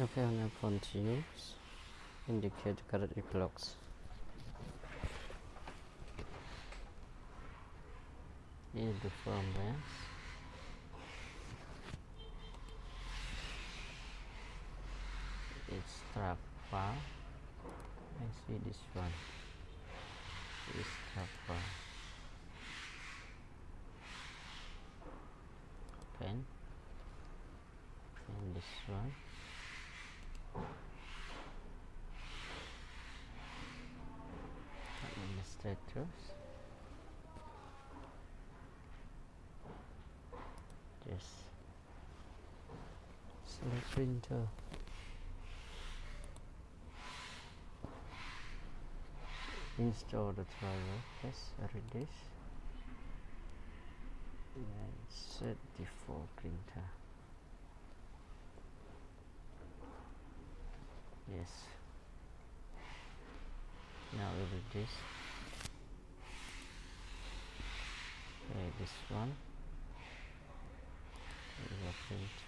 Okay, on phone use indicate current clocks. Is the firmware. It's track file. I see this one. This track file. Open. And this one. Administrators yes. Select printer. Install the driver yes read this and set default printer. Yes. Now we do this okay this one. Okay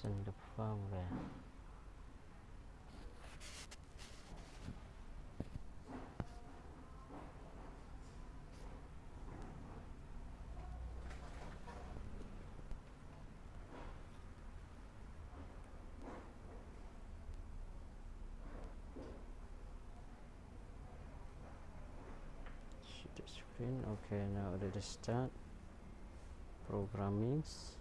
send the firmware okay now let us start programmings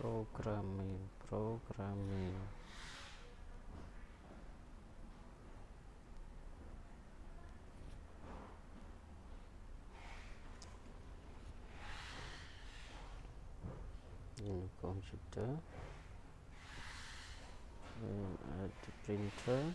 programming programming. In computer and the printer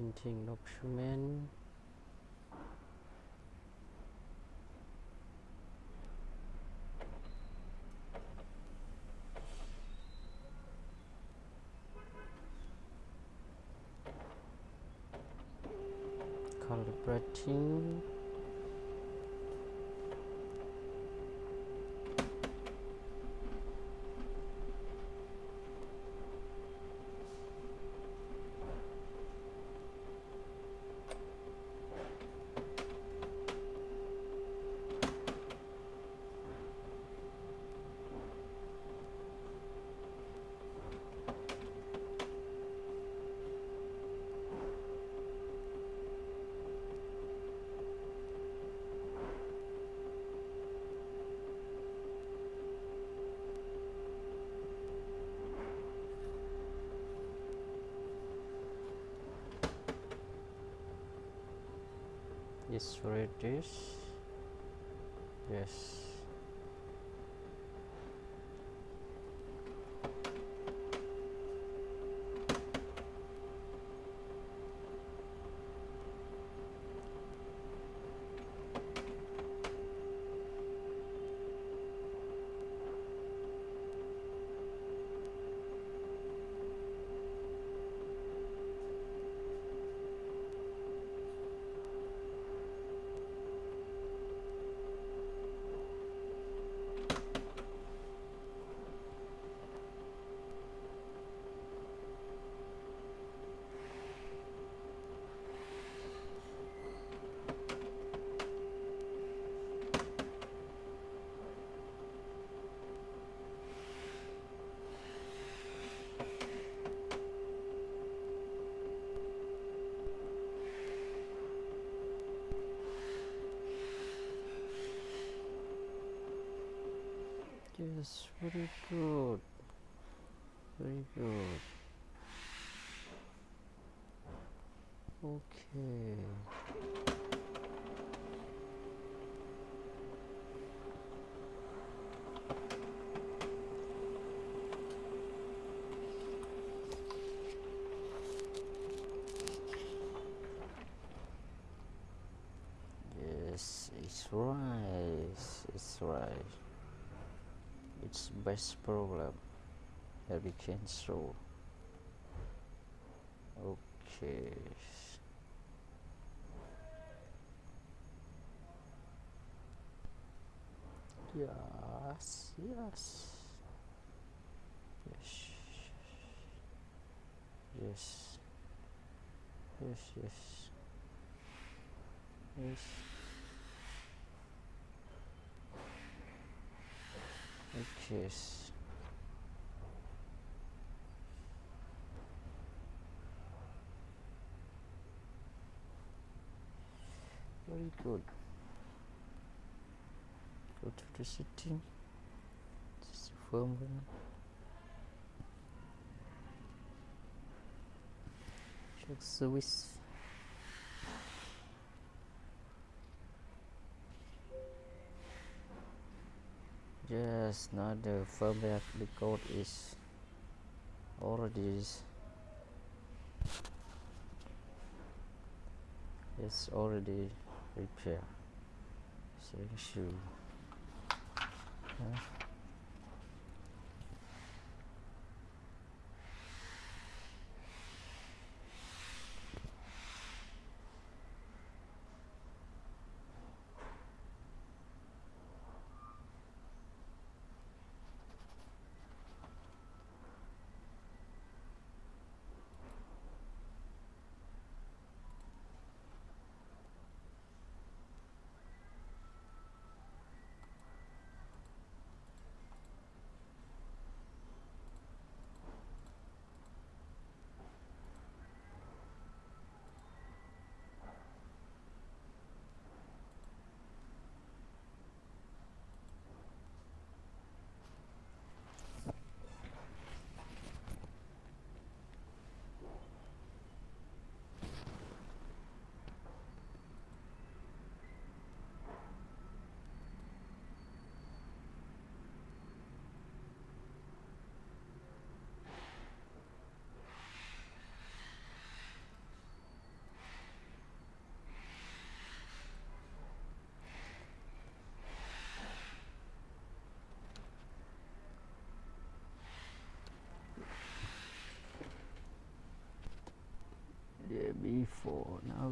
printing document calibrating is reddish yes yes very good. Very good. Okay. Yes it's right. It's right its best problem. That we can solve. Okay. Yes yes. Yes. Yes. Yes yes. Yes okay s- very good. Go to the setting this is firmware check service yes now the the code is already it's already repaired. Thank you. Huh?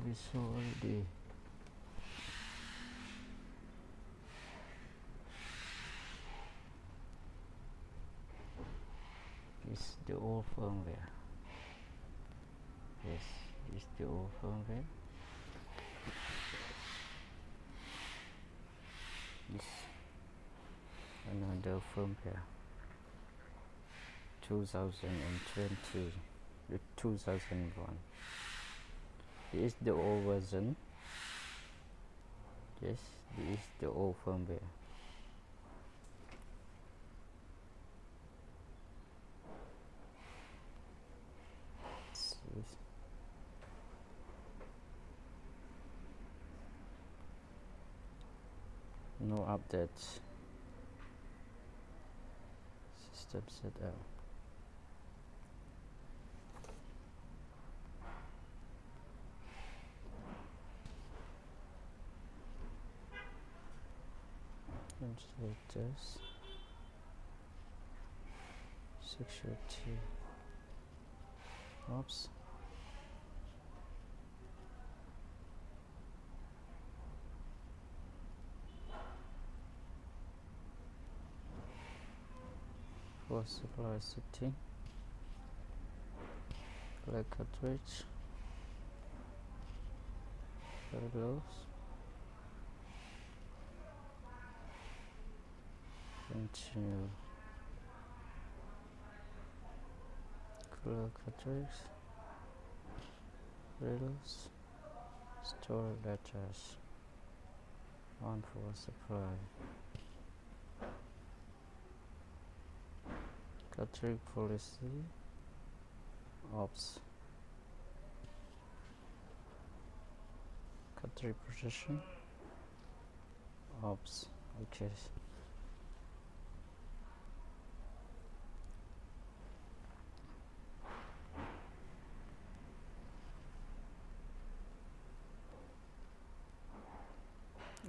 We already is the old firmware yes is the old firmware this another firmware 2020 with 2001 this is the old version. Yes this is the old firmware. No updates. System setup translator security oops. For supply setting like cartridge very color cartridge rails store letters on for supply. Cartridge policy ops. Cartridge position ops okay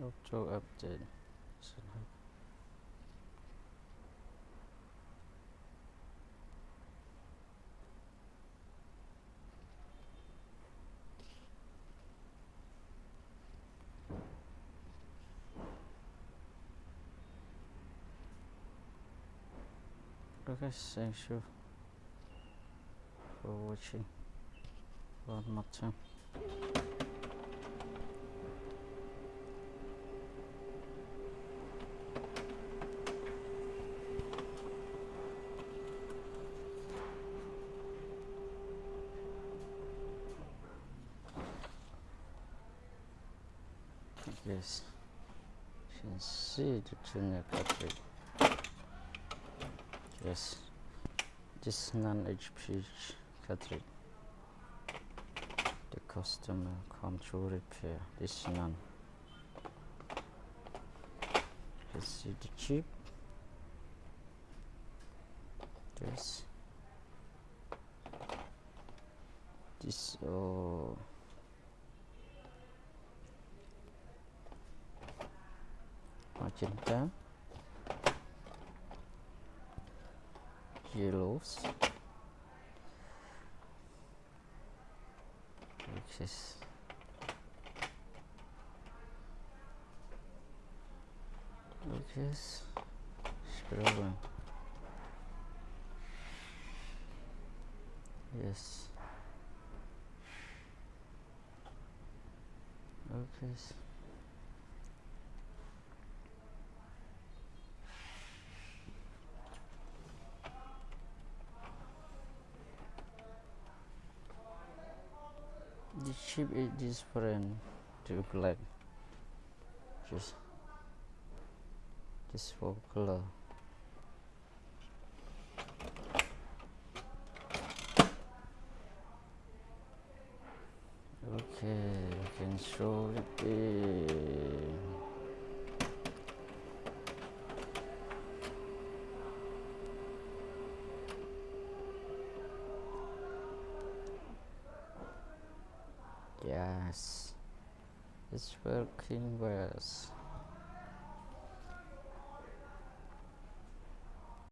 auto update Okay, thank you for watching one more time. Yes, you can see the cartridge. Yes, this non-HP cartridge. The customer come to repair this non. You see the chip. This. This. Oh. Magenta. Yellows. Which is which is scrolling yes. Okay chip is different to black just just for color. Okay I can show it working well